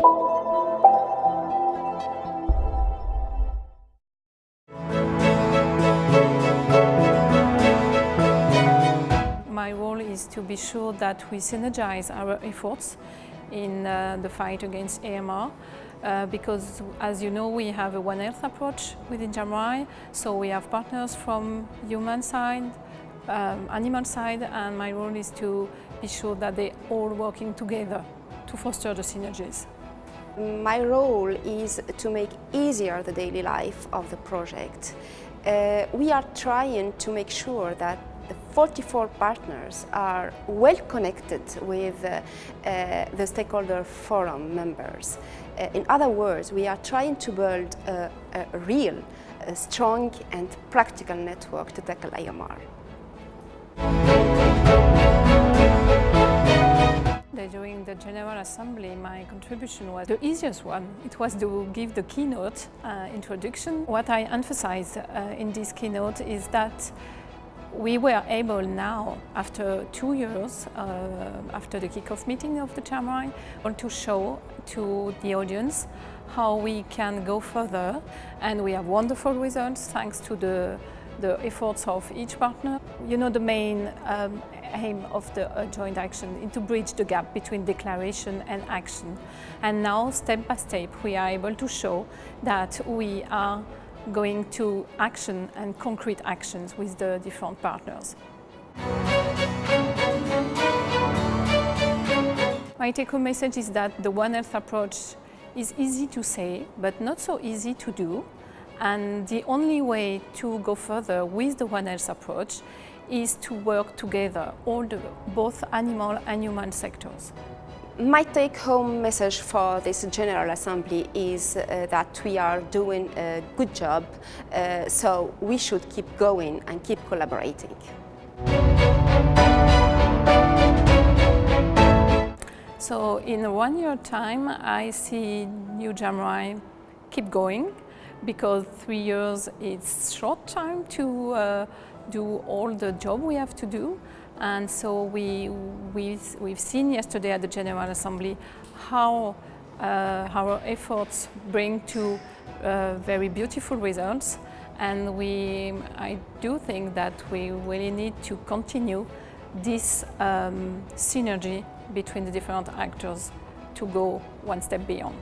My role is to be sure that we synergize our efforts in uh, the fight against AMR uh, because as you know we have a One Health approach within JAMRAI so we have partners from human side, um, animal side and my role is to be sure that they're all working together to foster the synergies. My role is to make easier the daily life of the project. Uh, we are trying to make sure that the 44 partners are well connected with uh, uh, the stakeholder forum members. Uh, in other words, we are trying to build a, a real, a strong and practical network to tackle AMR. General Assembly, my contribution was the easiest one. It was to give the keynote uh, introduction. What I emphasized uh, in this keynote is that we were able now, after two years, uh, after the kick-off meeting of the JAMRAI, to show to the audience how we can go further and we have wonderful results thanks to the, the efforts of each partner. You know, the main um, aim of the uh, joint action is to bridge the gap between declaration and action. And now, step by step, we are able to show that we are going to action and concrete actions with the different partners. My take-home message is that the One Health approach is easy to say, but not so easy to do. And the only way to go further with the One Health approach is to work together, all the, both animal and human sectors. My take-home message for this General Assembly is uh, that we are doing a good job, uh, so we should keep going and keep collaborating. So in one year time, I see New JAMRAI keep going because three years is short time to uh, do all the job we have to do. And so we, we've, we've seen yesterday at the General Assembly how uh, our efforts bring to uh, very beautiful results. And we, I do think that we really need to continue this um, synergy between the different actors to go one step beyond.